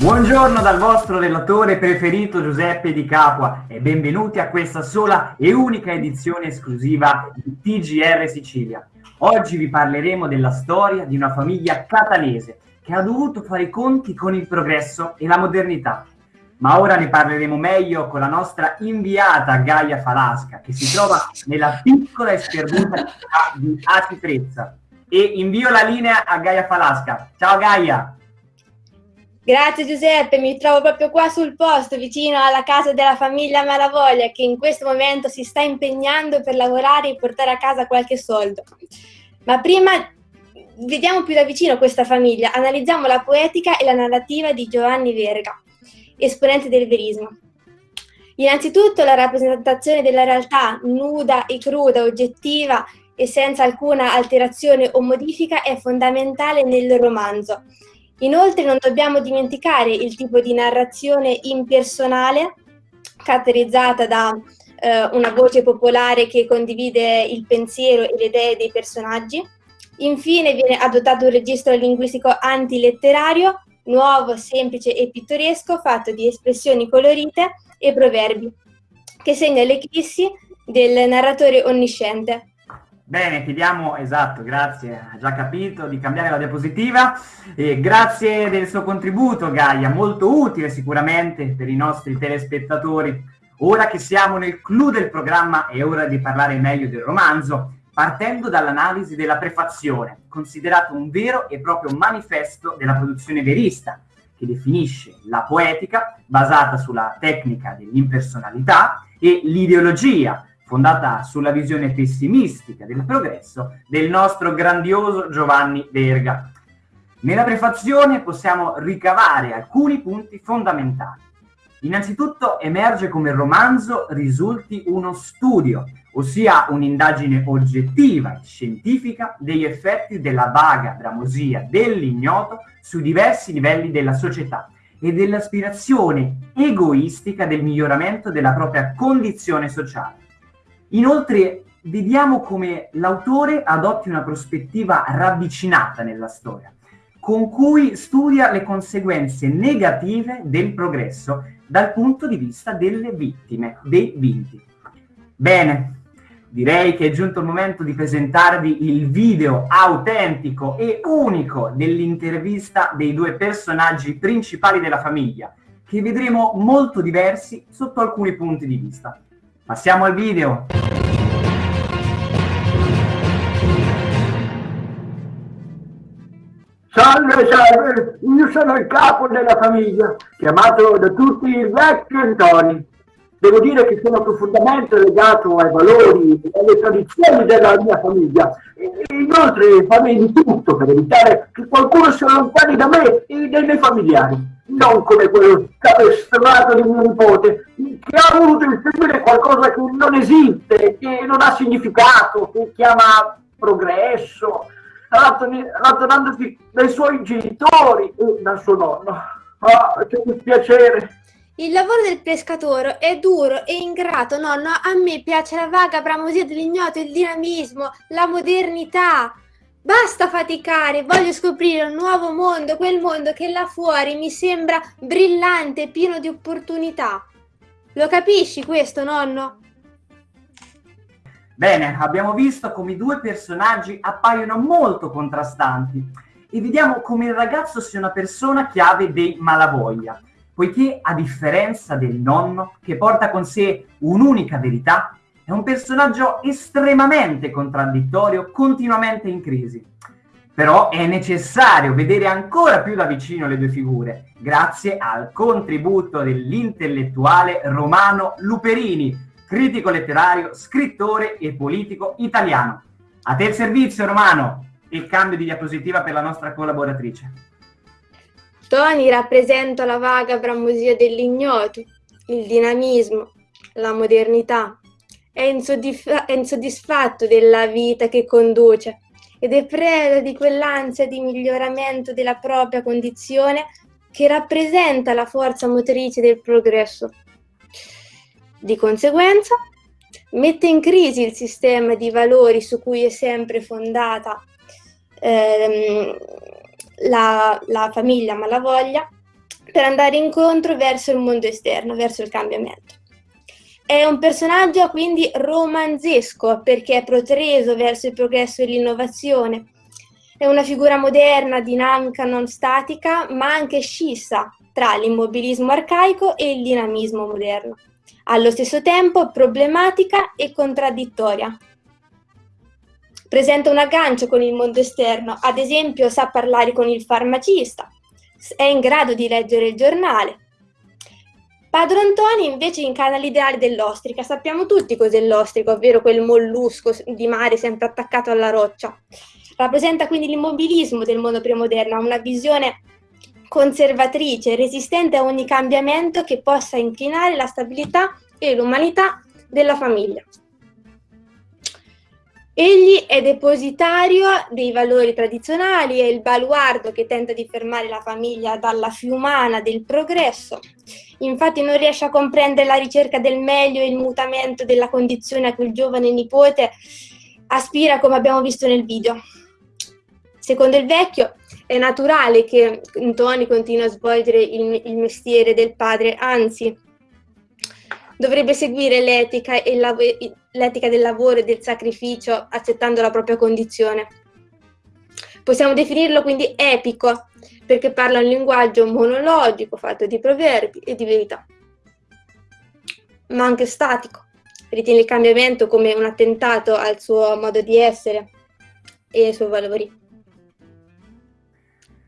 Buongiorno dal vostro relatore preferito Giuseppe Di Capua e benvenuti a questa sola e unica edizione esclusiva di TGR Sicilia. Oggi vi parleremo della storia di una famiglia catanese che ha dovuto fare i conti con il progresso e la modernità. Ma ora ne parleremo meglio con la nostra inviata Gaia Falasca che si trova nella piccola e sperduta città di Atitrezza. E invio la linea a Gaia Falasca. Ciao Gaia! Grazie Giuseppe, mi trovo proprio qua sul posto, vicino alla casa della famiglia Malavoglia, che in questo momento si sta impegnando per lavorare e portare a casa qualche soldo. Ma prima vediamo più da vicino questa famiglia, analizziamo la poetica e la narrativa di Giovanni Verga, esponente del verismo. Innanzitutto la rappresentazione della realtà nuda e cruda, oggettiva e senza alcuna alterazione o modifica è fondamentale nel romanzo Inoltre non dobbiamo dimenticare il tipo di narrazione impersonale caratterizzata da eh, una voce popolare che condivide il pensiero e le idee dei personaggi. Infine viene adottato un registro linguistico antiletterario, nuovo, semplice e pittoresco, fatto di espressioni colorite e proverbi, che segna l'eclissi del narratore onnisciente. Bene, chiediamo, esatto, grazie, ha già capito, di cambiare la diapositiva. E grazie del suo contributo, Gaia, molto utile sicuramente per i nostri telespettatori. Ora che siamo nel clou del programma è ora di parlare meglio del romanzo, partendo dall'analisi della prefazione, considerato un vero e proprio manifesto della produzione verista, che definisce la poetica basata sulla tecnica dell'impersonalità e l'ideologia fondata sulla visione pessimistica del progresso del nostro grandioso Giovanni Verga. Nella prefazione possiamo ricavare alcuni punti fondamentali. Innanzitutto emerge come il romanzo risulti uno studio, ossia un'indagine oggettiva e scientifica degli effetti della vaga bramosia dell'ignoto su diversi livelli della società e dell'aspirazione egoistica del miglioramento della propria condizione sociale. Inoltre vediamo come l'autore adotti una prospettiva ravvicinata nella storia, con cui studia le conseguenze negative del progresso dal punto di vista delle vittime, dei vinti. Bene, direi che è giunto il momento di presentarvi il video autentico e unico dell'intervista dei due personaggi principali della famiglia, che vedremo molto diversi sotto alcuni punti di vista. Passiamo al video. Salve, salve, io sono il capo della famiglia, chiamato da tutti il vecchio Antoni. Devo dire che sono profondamente legato ai valori e alle tradizioni della mia famiglia. Inoltre farei di tutto per evitare che qualcuno si allontani da me e dai miei familiari non come quello capestrato di mio nipote, che ha voluto inseguire qualcosa che non esiste, che non ha significato, che chiama progresso, allontanandosi dai suoi genitori e dal suo nonno. Ah, che dispiacere! Il lavoro del pescatore è duro e ingrato, nonno. A me piace la vaga bramosia dell'ignoto, il dinamismo, la modernità. Basta faticare, voglio scoprire un nuovo mondo, quel mondo che là fuori mi sembra brillante, pieno di opportunità. Lo capisci questo, nonno? Bene, abbiamo visto come i due personaggi appaiono molto contrastanti e vediamo come il ragazzo sia una persona chiave dei malavoglia, poiché a differenza del nonno, che porta con sé un'unica verità, è un personaggio estremamente contraddittorio, continuamente in crisi. Però è necessario vedere ancora più da vicino le due figure, grazie al contributo dell'intellettuale Romano Luperini, critico letterario, scrittore e politico italiano. A te il servizio, Romano! Il cambio di diapositiva per la nostra collaboratrice. Tony rappresenta la vaga bramosia dell'ignoto, il dinamismo, la modernità, è, insoddisfa- è insoddisfatto della vita che conduce ed è preda di quell'ansia di miglioramento della propria condizione che rappresenta la forza motrice del progresso. Di conseguenza, mette in crisi il sistema di valori su cui è sempre fondata ehm, la, la famiglia Malavoglia per andare incontro verso il mondo esterno, verso il cambiamento. È un personaggio quindi romanzesco perché è protreso verso il progresso e l'innovazione. È una figura moderna, dinamica, non statica, ma anche scissa tra l'immobilismo arcaico e il dinamismo moderno. Allo stesso tempo problematica e contraddittoria. Presenta un aggancio con il mondo esterno, ad esempio sa parlare con il farmacista, è in grado di leggere il giornale, Padron Antoni invece incarna l'ideale dell'ostrica. Sappiamo tutti cos'è l'ostrica, ovvero quel mollusco di mare sempre attaccato alla roccia. Rappresenta quindi l'immobilismo del mondo premoderno, una visione conservatrice, resistente a ogni cambiamento che possa inclinare la stabilità e l'umanità della famiglia. Egli è depositario dei valori tradizionali, è il baluardo che tenta di fermare la famiglia dalla fiumana del progresso Infatti non riesce a comprendere la ricerca del meglio e il mutamento della condizione a cui il giovane nipote aspira, come abbiamo visto nel video. Secondo il vecchio è naturale che Tony continui a svolgere il, il mestiere del padre, anzi dovrebbe seguire l'etica, l'etica del lavoro e del sacrificio accettando la propria condizione. Possiamo definirlo quindi epico, perché parla un linguaggio monologico fatto di proverbi e di verità, ma anche statico. Ritiene il cambiamento come un attentato al suo modo di essere e ai suoi valori.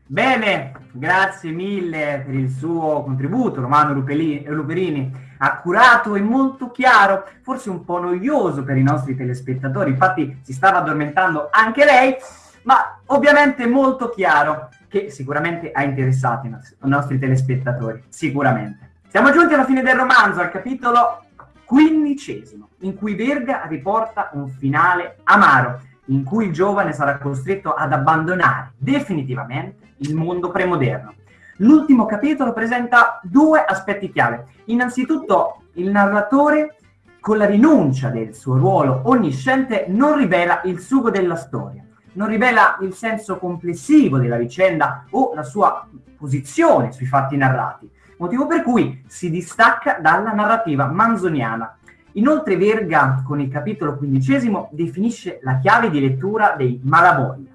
Bene, grazie mille per il suo contributo, Romano Luperini, accurato e molto chiaro, forse un po' noioso per i nostri telespettatori, infatti si stava addormentando anche lei, ma ovviamente molto chiaro che sicuramente ha interessato i nostri telespettatori, sicuramente. Siamo giunti alla fine del romanzo, al capitolo quindicesimo, in cui Verga riporta un finale amaro, in cui il giovane sarà costretto ad abbandonare definitivamente il mondo premoderno. L'ultimo capitolo presenta due aspetti chiave. Innanzitutto, il narratore, con la rinuncia del suo ruolo onnisciente, non rivela il sugo della storia non rivela il senso complessivo della vicenda o la sua posizione sui fatti narrati, motivo per cui si distacca dalla narrativa manzoniana. Inoltre Verga, con il capitolo quindicesimo, definisce la chiave di lettura dei Malavoglia,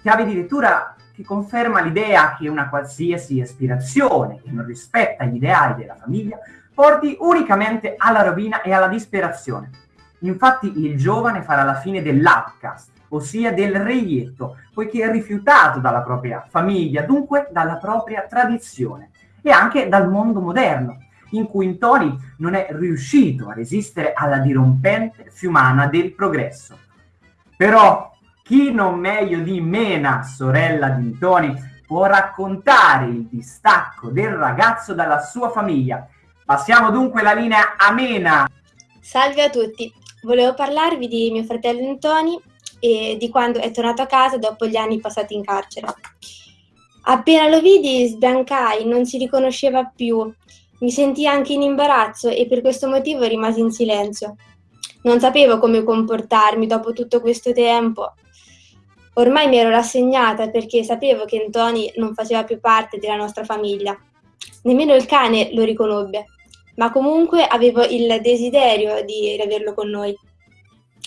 chiave di lettura che conferma l'idea che una qualsiasi aspirazione che non rispetta gli ideali della famiglia porti unicamente alla rovina e alla disperazione. Infatti il giovane farà la fine dell'outcast, ossia del reietto, poiché è rifiutato dalla propria famiglia, dunque dalla propria tradizione e anche dal mondo moderno, in cui Intoni non è riuscito a resistere alla dirompente fiumana del progresso. Però chi non meglio di Mena, sorella di Intoni, può raccontare il distacco del ragazzo dalla sua famiglia. Passiamo dunque la linea a Mena. Salve a tutti, volevo parlarvi di mio fratello Antoni e di quando è tornato a casa dopo gli anni passati in carcere. Appena lo vidi sbiancai, non si riconosceva più, mi sentii anche in imbarazzo e per questo motivo rimasi in silenzio. Non sapevo come comportarmi dopo tutto questo tempo. Ormai mi ero rassegnata perché sapevo che Antoni non faceva più parte della nostra famiglia. Nemmeno il cane lo riconobbe, ma comunque avevo il desiderio di riaverlo con noi.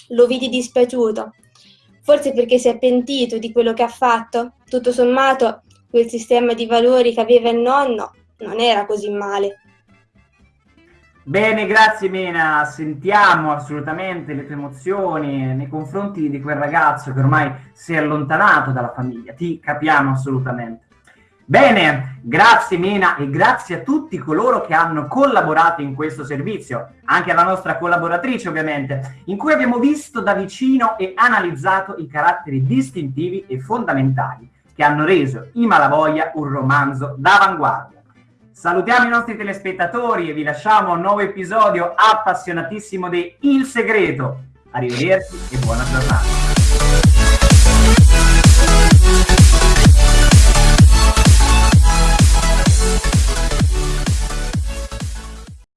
Lo vidi dispiaciuto, Forse perché si è pentito di quello che ha fatto? Tutto sommato, quel sistema di valori che aveva il nonno non era così male. Bene, grazie Mena, sentiamo assolutamente le tue emozioni nei confronti di quel ragazzo che ormai si è allontanato dalla famiglia, ti capiamo assolutamente. Bene, grazie Mena e grazie a tutti coloro che hanno collaborato in questo servizio, anche alla nostra collaboratrice ovviamente, in cui abbiamo visto da vicino e analizzato i caratteri distintivi e fondamentali che hanno reso I Malavoglia un romanzo d'avanguardia. Salutiamo i nostri telespettatori e vi lasciamo un nuovo episodio appassionatissimo di Il Segreto. Arrivederci e buona giornata.